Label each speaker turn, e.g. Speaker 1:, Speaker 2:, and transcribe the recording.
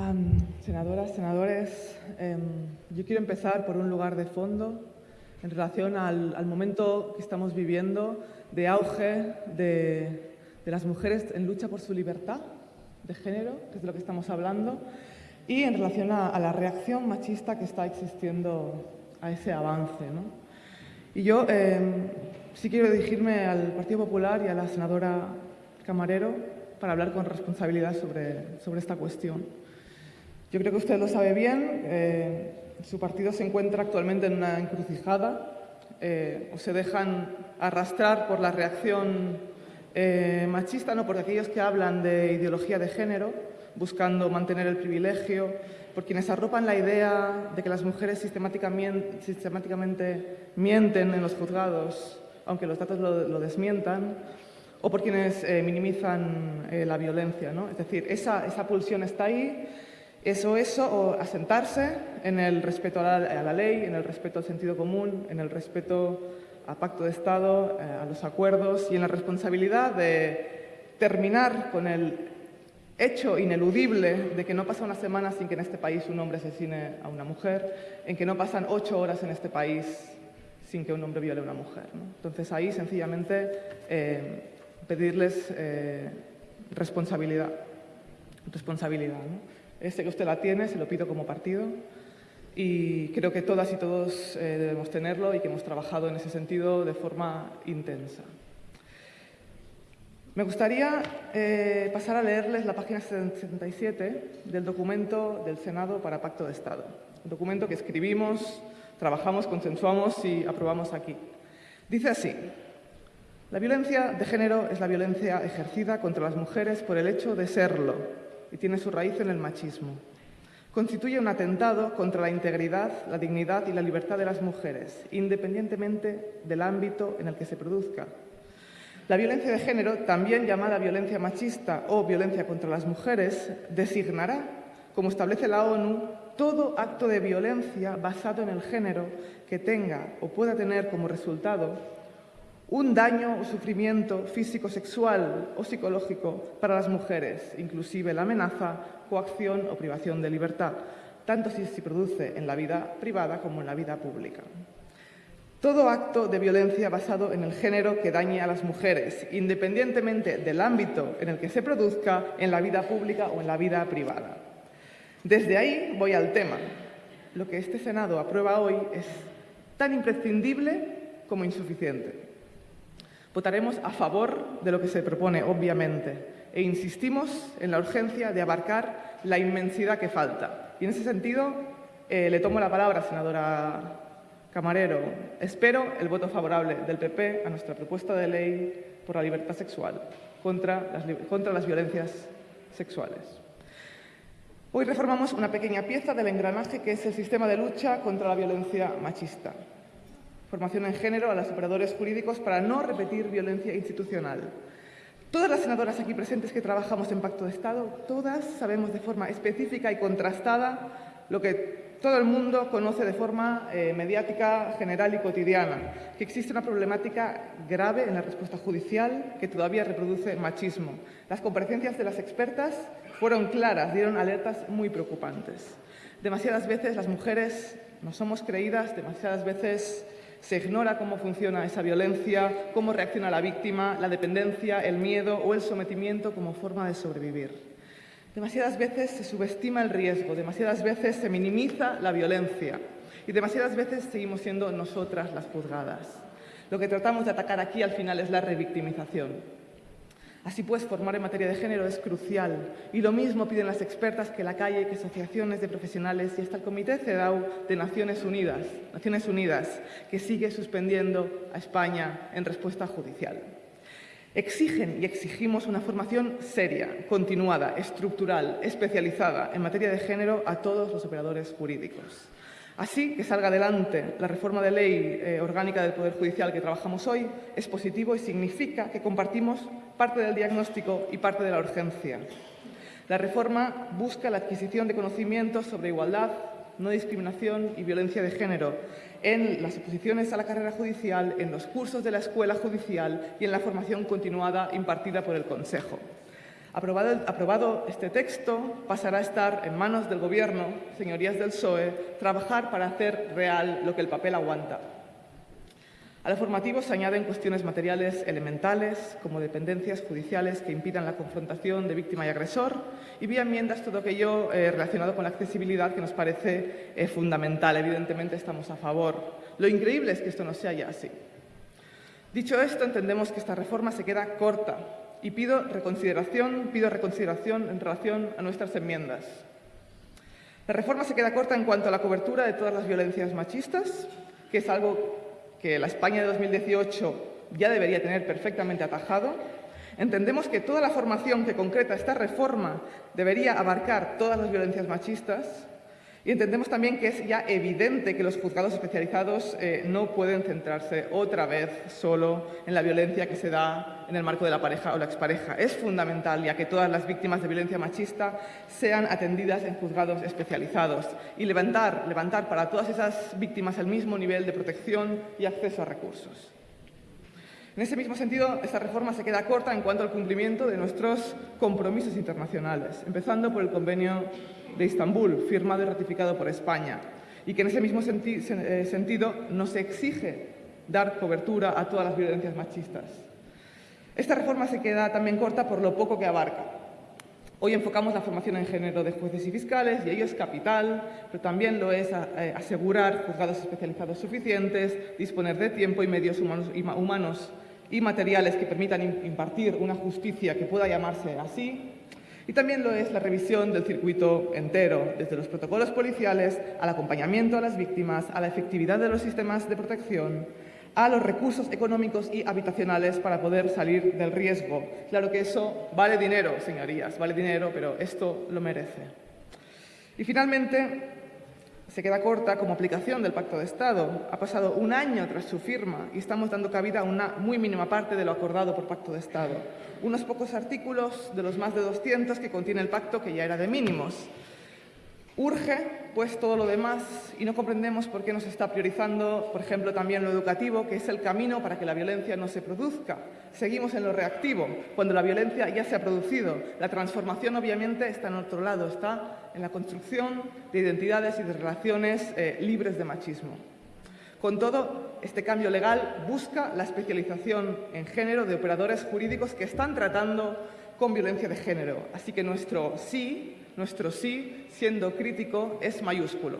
Speaker 1: Um, senadoras, senadores, eh, yo quiero empezar por un lugar de fondo en relación al, momento que estamos viviendo de auge de, las mujeres en lucha por su libertad de género, que es de lo que estamos hablando, y en relación a, la reacción machista que está existiendo a ese avance. ¿no? Y yo eh, sí quiero dirigirme al Partido Popular y a la senadora Camarero para hablar con responsabilidad sobre, sobre esta cuestión. Yo creo que usted lo sabe bien, eh, su partido se encuentra actualmente en una encrucijada, eh, o se dejan arrastrar por la reacción eh, machista, no por aquellos que hablan de ideología de género, buscando mantener el privilegio, por quienes arropan la idea de que las mujeres sistemáticamente, sistemáticamente mienten en los juzgados, aunque los datos lo, lo desmientan, o por quienes eh, minimizan eh, la violencia. ¿no? Es decir, esa, esa, pulsión está ahí, eso, eso, asentarse en el respeto a la, a ley, en el respeto al sentido común, en el respeto al pacto de Estado, eh, a los acuerdos y en la responsabilidad de terminar con el hecho ineludible de que no pasa una semana sin que en este país un hombre asesine a una mujer, en que no pasan ocho horas en este país sin que un hombre viole a una mujer. Entonces ahí sencillamente eh, pedirles eh, responsabilidad. Responsabilidad. Este que usted la tiene, se lo pido como partido y creo que todas y todos eh, debemos tenerlo y que hemos trabajado en ese sentido de forma intensa. Me gustaría eh, pasar a leerles la página 77 del documento del Senado para Pacto de Estado, un documento que escribimos, trabajamos, consensuamos y aprobamos aquí. Dice así, la violencia de género es la violencia ejercida contra las mujeres por el hecho de serlo y tiene su raíz en el machismo. Constituye un atentado contra la integridad, la dignidad y la libertad de las mujeres, independientemente del ámbito en el que se produzca. La violencia de género, también llamada violencia machista o violencia contra las mujeres, designará, como establece la ONU, todo acto de violencia basado en el género que tenga o pueda tener como resultado un daño o sufrimiento físico, sexual o psicológico para las mujeres, inclusive la amenaza, coacción o privación de libertad, tanto si se produce en la vida privada como en la vida pública. Todo acto de violencia basado en el género que dañe a las mujeres, independientemente del ámbito en el que se produzca, en la vida pública o en la vida privada. Desde ahí voy al tema. Lo que este Senado aprueba hoy es tan imprescindible como insuficiente. Votaremos a favor de lo que se propone, obviamente, e insistimos en la urgencia de abarcar la inmensidad que falta. Y en ese sentido, eh, le tomo la palabra, senadora Camarero. Espero el voto favorable del PP a nuestra propuesta de ley por la libertad sexual contra las, contra las violencias sexuales. Hoy reformamos una pequeña pieza del engranaje que es el sistema de lucha contra la violencia machista formación en género a los operadores jurídicos para no repetir violencia institucional. Todas las senadoras aquí presentes que trabajamos en Pacto de Estado, todas sabemos de forma específica y contrastada lo que todo el mundo conoce de forma eh, mediática, general y cotidiana, que existe una problemática grave en la respuesta judicial que todavía reproduce machismo. Las comparecencias de las expertas fueron claras, dieron alertas muy preocupantes. Demasiadas veces las mujeres no somos creídas, demasiadas veces se ignora cómo funciona esa violencia, cómo reacciona la víctima, la dependencia, el miedo o el sometimiento como forma de sobrevivir. Demasiadas veces se subestima el riesgo, demasiadas veces se minimiza la violencia y demasiadas veces seguimos siendo nosotras las juzgadas. Lo que tratamos de atacar aquí al final es la revictimización. Así pues, formar en materia de género es crucial y lo mismo piden las expertas que la calle, que asociaciones de profesionales y hasta el Comité CEDAW de Naciones Unidas, Naciones Unidas, que sigue suspendiendo a España en respuesta judicial. Exigen y exigimos una formación seria, continuada, estructural, especializada en materia de género a todos los operadores jurídicos. Así que salga adelante la reforma de ley eh, orgánica del Poder Judicial que trabajamos hoy es positivo y significa que compartimos parte del diagnóstico y parte de la urgencia. La reforma busca la adquisición de conocimientos sobre igualdad, no discriminación y violencia de género en las oposiciones a la carrera judicial, en los cursos de la escuela judicial y en la formación continuada impartida por el Consejo. Aprobado, aprobado, este texto, pasará a estar en manos del Gobierno, señorías del PSOE, trabajar para hacer real lo que el papel aguanta. A la formativo se añaden cuestiones materiales elementales, como dependencias judiciales que impidan la confrontación de víctima y agresor, y vía enmiendas todo aquello eh, relacionado con la accesibilidad que nos parece eh, fundamental. Evidentemente estamos a favor. Lo increíble es que esto no sea ya así. Dicho esto, entendemos que esta reforma se queda corta y pido reconsideración, pido reconsideración en relación a nuestras enmiendas. La reforma se queda corta en cuanto a la cobertura de todas las violencias machistas, que es algo que la España de 2018 ya debería tener perfectamente atajado. Entendemos que toda la formación que concreta esta reforma debería abarcar todas las violencias machistas y entendemos también que es ya evidente que los juzgados especializados eh, no pueden centrarse otra vez solo en la violencia que se da en el marco de la pareja o la expareja. Es fundamental ya que todas las víctimas de violencia machista sean atendidas en juzgados especializados y levantar, levantar para todas esas víctimas el mismo nivel de protección y acceso a recursos. En ese mismo sentido, esta reforma se queda corta en cuanto al cumplimiento de nuestros compromisos internacionales, empezando por el convenio de Estambul, firmado y ratificado por España, y que en ese mismo eh, sentido nos exige dar cobertura a todas las violencias machistas. Esta reforma se queda también corta por lo poco que abarca. Hoy enfocamos la formación en género de jueces y fiscales y ello es capital, pero también lo es eh, asegurar juzgados especializados suficientes, disponer de tiempo y medios humanos y materiales que permitan impartir una justicia que pueda llamarse así, y también lo es la revisión del circuito entero, desde los protocolos policiales al acompañamiento a las víctimas, a la efectividad de los sistemas de protección, a los recursos económicos y habitacionales para poder salir del riesgo. Claro que eso vale dinero, señorías, vale dinero, pero esto lo merece. Y finalmente, se queda corta como aplicación del Pacto de Estado. Ha pasado un año tras su firma y estamos dando cabida a una muy mínima parte de lo acordado por Pacto de Estado. Unos pocos artículos de los más de 200 que contiene el pacto que ya era de mínimos. Urge, pues, todo lo demás y no comprendemos por qué no se está priorizando, por ejemplo, también lo educativo, que es el camino para que la violencia no se produzca. Seguimos en lo reactivo, cuando la violencia ya se ha producido. La transformación, obviamente, está en otro lado, está en la construcción de identidades y de relaciones eh, libres de machismo. Con todo, este cambio legal busca la especialización en género de operadores jurídicos que están tratando con violencia de género. Así que nuestro sí nuestro sí, siendo crítico, es mayúsculo.